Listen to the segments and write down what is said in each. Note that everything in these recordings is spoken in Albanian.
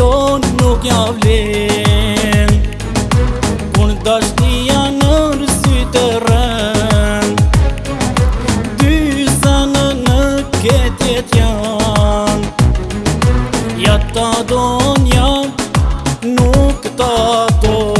jonë nuk ja vlen Kun të në rësy të rënd Dysa në në ketjet janë Ja të adon janë, nuk të adon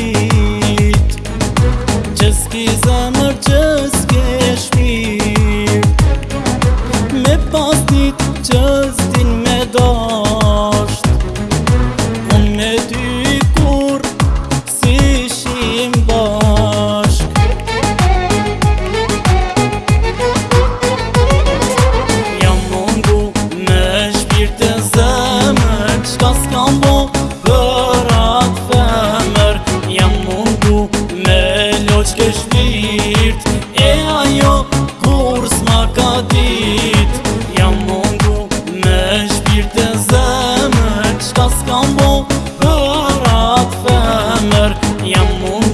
Dhe ratë fëmër Jam mund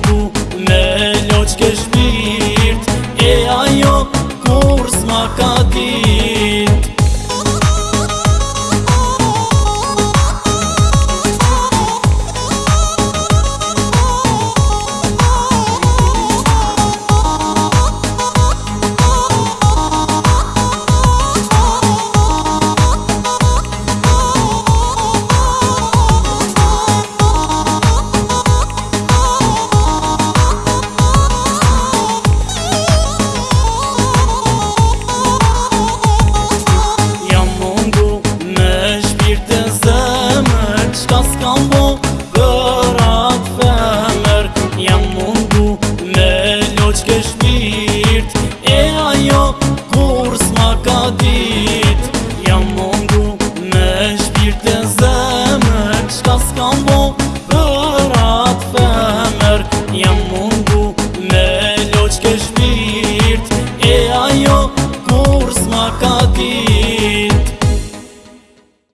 E ajo kur s'ma dit